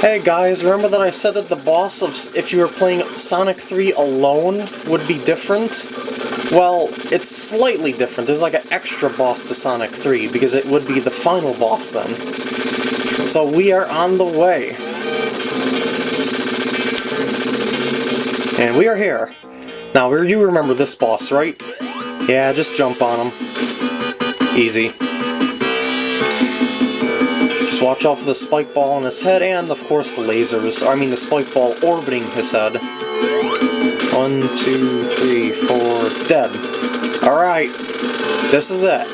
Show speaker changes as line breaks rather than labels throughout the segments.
Hey guys, remember that I said that the boss of if you were playing Sonic 3 alone would be different? Well, it's slightly different. There's like an extra boss to Sonic 3 because it would be the final boss then. So we are on the way. And we are here. Now, you remember this boss, right? Yeah, just jump on him. Easy. Watch out for the spike ball on his head and, of course, the lasers. I mean, the spike ball orbiting his head. One, two, three, four, dead. Alright, this is it.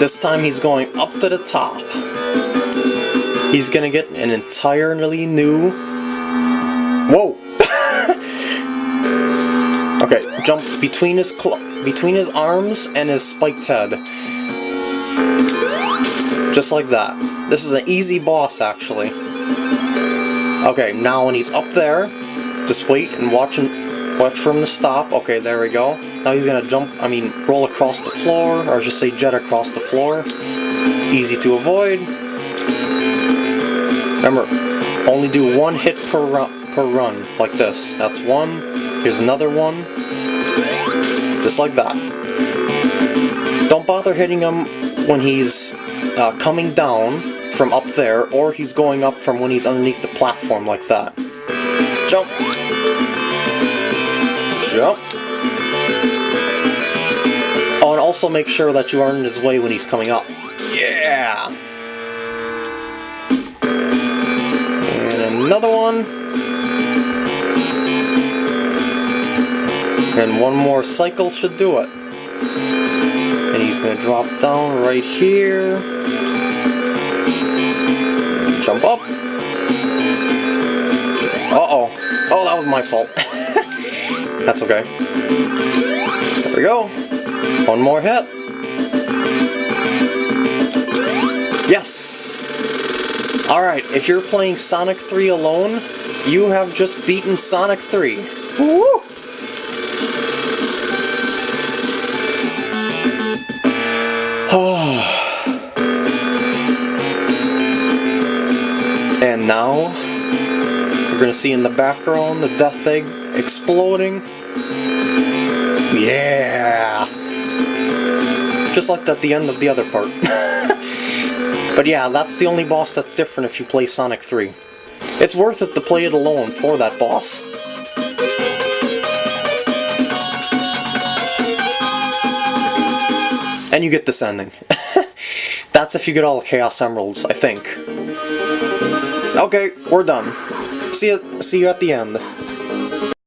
This time he's going up to the top. He's gonna get an entirely new... Whoa! okay, jump between his between his arms and his spiked head. Just like that. This is an easy boss, actually. Okay, now when he's up there, just wait and watch him, watch for him to stop. Okay, there we go. Now he's gonna jump, I mean, roll across the floor, or just say jet across the floor. Easy to avoid. Remember, only do one hit per run, per run, like this. That's one. Here's another one. Just like that. Don't bother hitting him when he's uh, coming down from up there, or he's going up from when he's underneath the platform like that. Jump! Jump! Oh, and also make sure that you aren't in his way when he's coming up. Yeah! And another one. And one more cycle should do it. He's to drop down right here. Jump up. Uh-oh. Oh, that was my fault. That's okay. There we go. One more hit. Yes! Alright, if you're playing Sonic 3 alone, you have just beaten Sonic 3. Woo! And now, we're gonna see in the background the death egg exploding. Yeah! Just like at the end of the other part. but yeah, that's the only boss that's different if you play Sonic 3. It's worth it to play it alone for that boss. And you get this ending. That's if you get all Chaos Emeralds, I think. Okay, we're done. See you, see you at the end.